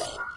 Yeah.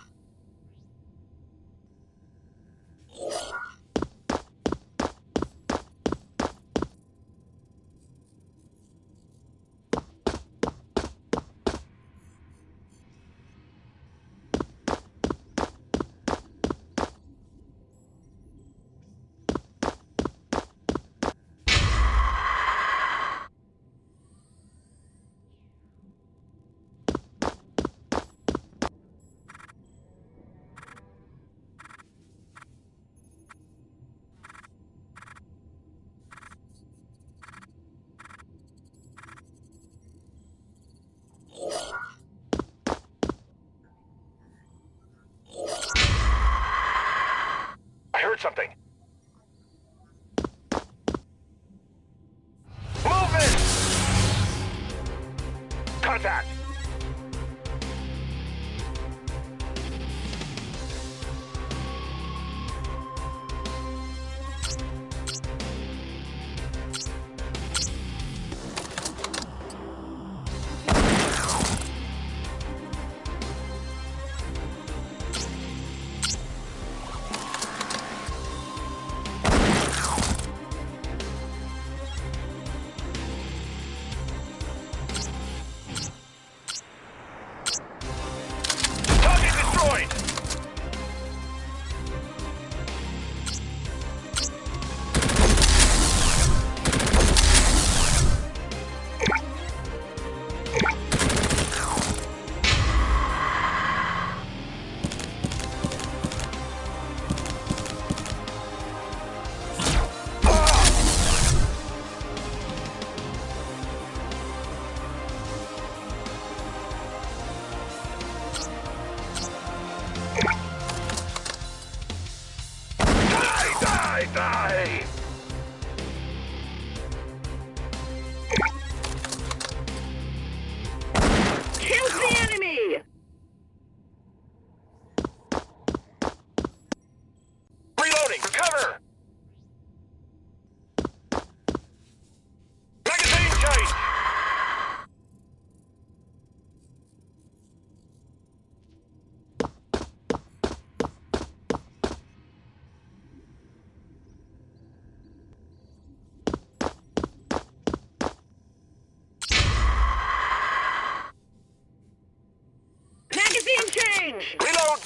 Change! Reload!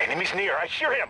Enemy's near. I hear him.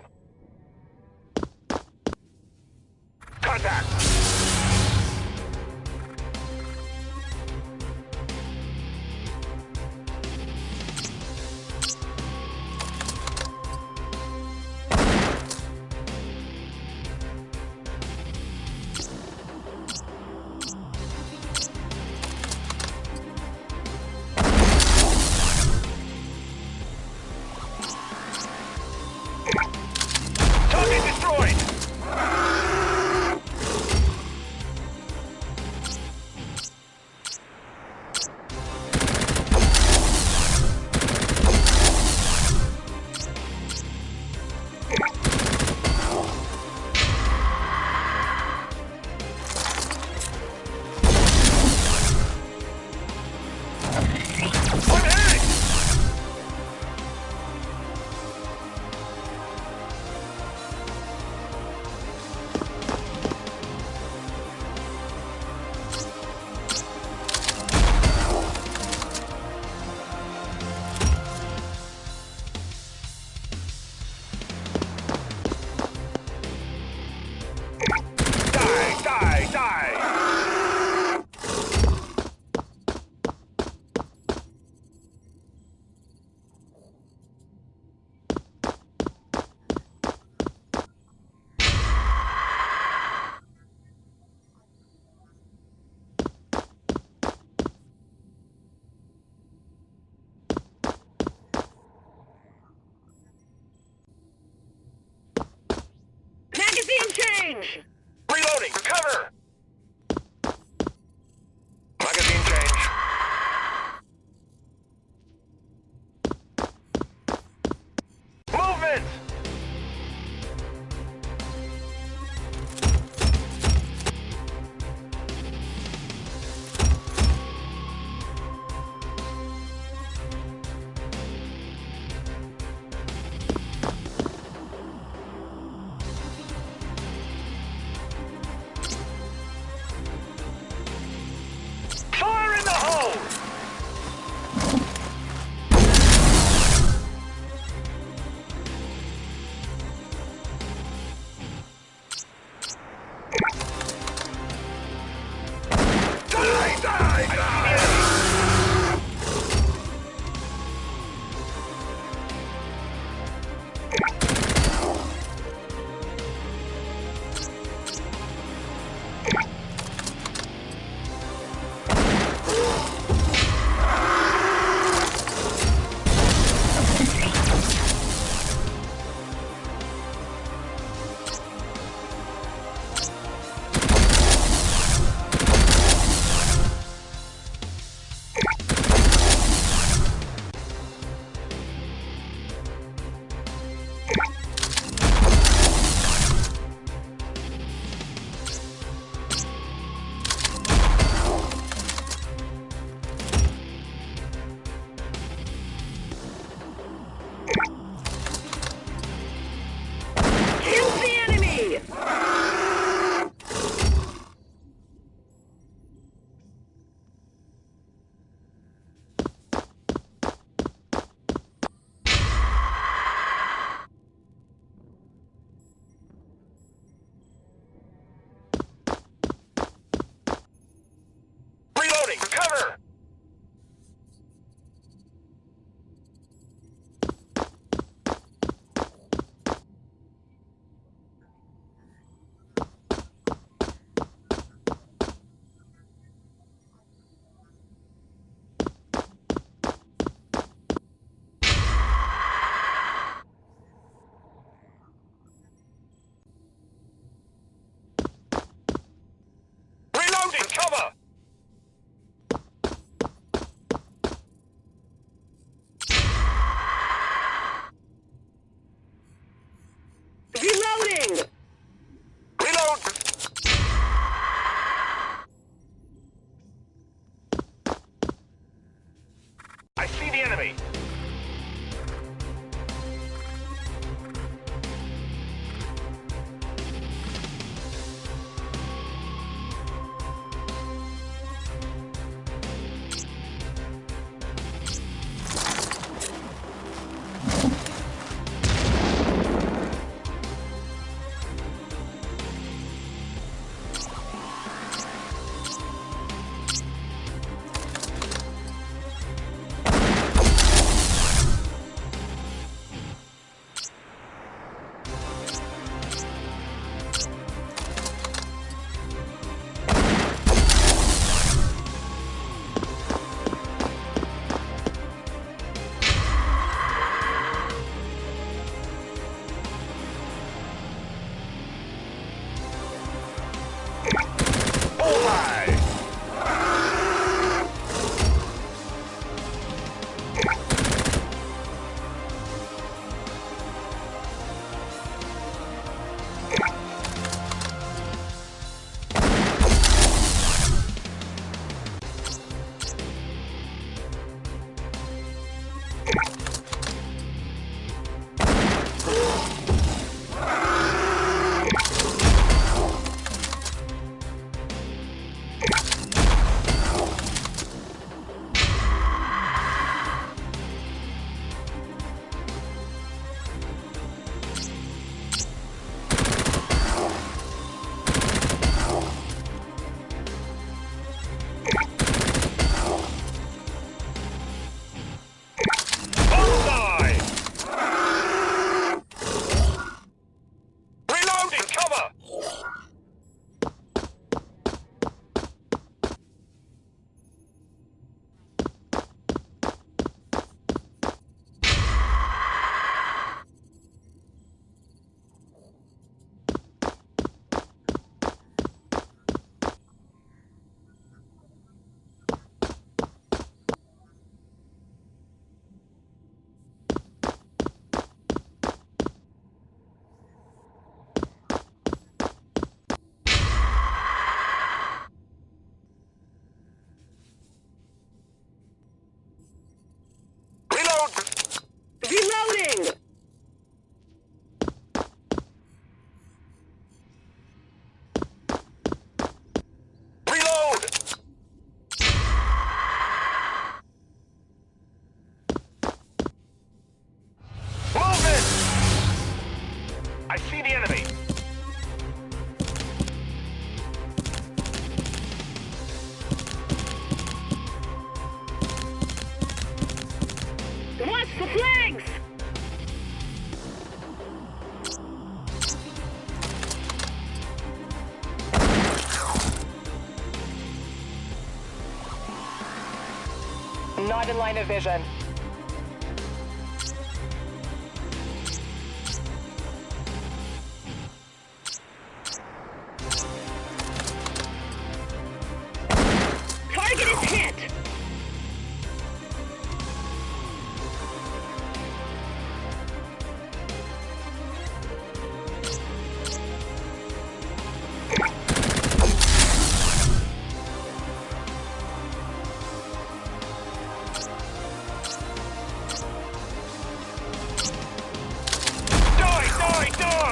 Line of vision.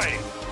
fighting.